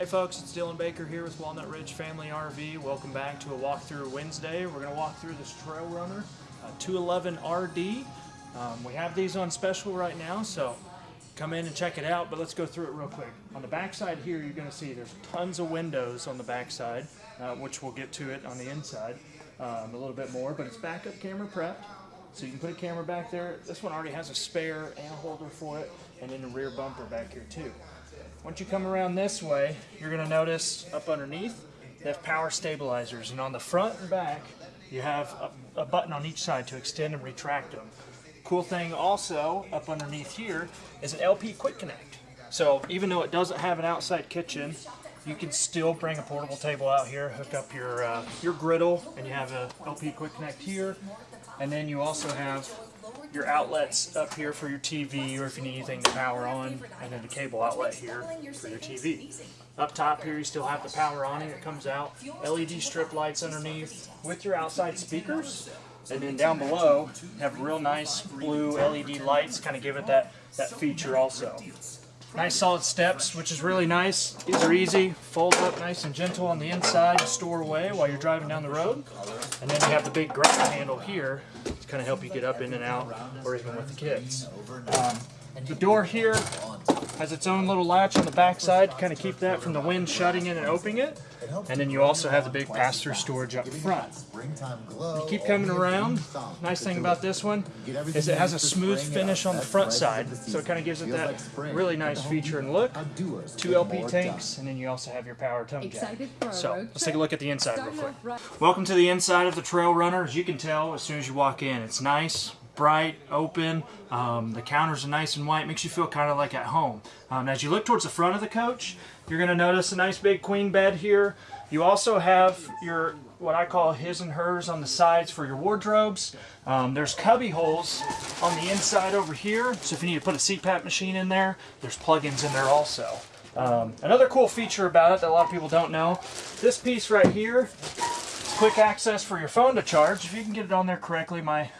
Hey folks, it's Dylan Baker here with Walnut Ridge Family RV. Welcome back to a walkthrough Wednesday. We're going to walk through this Trail Runner uh, 211 RD. Um, we have these on special right now, so come in and check it out, but let's go through it real quick. On the back side here, you're going to see there's tons of windows on the back side, uh, which we'll get to it on the inside um, a little bit more, but it's backup camera prepped. So you can put a camera back there. This one already has a spare and a holder for it, and then a rear bumper back here too. Once you come around this way, you're going to notice up underneath, they have power stabilizers. And on the front and back, you have a, a button on each side to extend and retract them. Cool thing also, up underneath here, is an LP Quick Connect. So even though it doesn't have an outside kitchen, you can still bring a portable table out here, hook up your uh, your griddle, and you have a LP Quick Connect here. And then you also have your outlets up here for your TV or if you need anything to power on, and then the cable outlet here for your TV. Up top here you still have the power awning that comes out, LED strip lights underneath with your outside speakers, and then down below have real nice blue LED lights, kind of give it that, that feature also. Nice solid steps, which is really nice. These are easy, fold up nice and gentle on the inside to store away while you're driving down the road. And then you have the big grab handle here to kind of help you get up in and out, or even with the kids. Um, the door here has its own little latch on the back side to kind of keep that from the wind shutting in and opening it. And then you also have the big pass-through storage up front. You keep coming around. Nice thing about this one is it has a smooth finish on the front side, so it kind of gives it that really nice feature and look. Two LP tanks, and then you also have your power tongue jack. So let's take a look at the inside real quick. Welcome to the inside of the Trail Runner. As you can tell, as soon as you walk in, it's nice, bright, open. Um, the counters are nice and white, makes you feel kind of like at home. Um, as you look towards the front of the coach, you're going to notice a nice big queen bed here. You also have your what I call his and hers on the sides for your wardrobes. Um, there's cubby holes on the inside over here, so if you need to put a CPAP machine in there, there's plugins in there also. Um, another cool feature about it that a lot of people don't know, this piece right here, quick access for your phone to charge. If you can get it on there correctly, my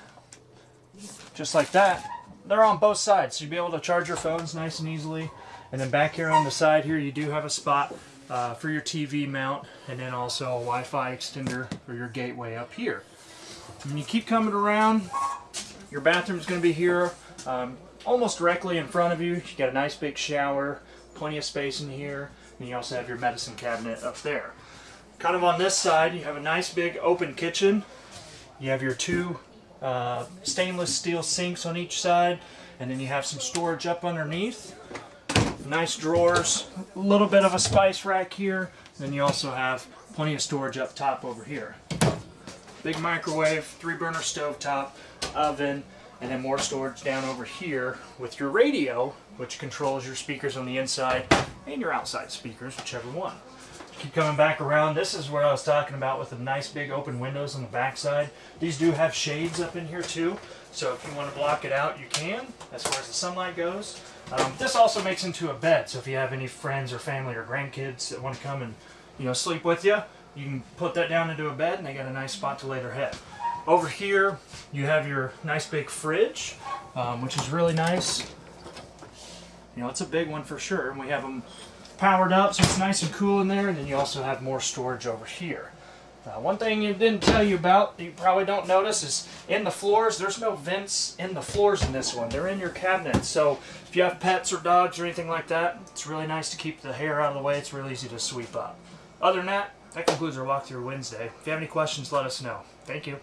just like that. They're on both sides, so you'll be able to charge your phones nice and easily. And then back here on the side here, you do have a spot uh, for your TV mount, and then also a Wi-Fi extender for your gateway up here. When you keep coming around, your bathroom is going to be here, um, almost directly in front of you. You got a nice big shower, plenty of space in here, and you also have your medicine cabinet up there. Kind of on this side, you have a nice big open kitchen. You have your two uh, stainless steel sinks on each side, and then you have some storage up underneath. Nice drawers, a little bit of a spice rack here, then you also have plenty of storage up top over here. Big microwave, three burner stove top, oven, and then more storage down over here with your radio, which controls your speakers on the inside and your outside speakers, whichever one. Keep coming back around. This is where I was talking about with the nice big open windows on the backside. These do have shades up in here too, so if you want to block it out, you can, as far as the sunlight goes. Um, this also makes into a bed, so if you have any friends or family or grandkids that want to come and you know sleep with you, you can put that down into a bed and they got a nice spot to lay their head. Over here, you have your nice big fridge, um, which is really nice. You know, it's a big one for sure, and we have them powered up so it's nice and cool in there and then you also have more storage over here. Uh, one thing you didn't tell you about, you probably don't notice, is in the floors, there's no vents in the floors in this one. They're in your cabinets. So if you have pets or dogs or anything like that, it's really nice to keep the hair out of the way. It's really easy to sweep up. Other than that, that concludes our walkthrough Wednesday. If you have any questions, let us know. Thank you.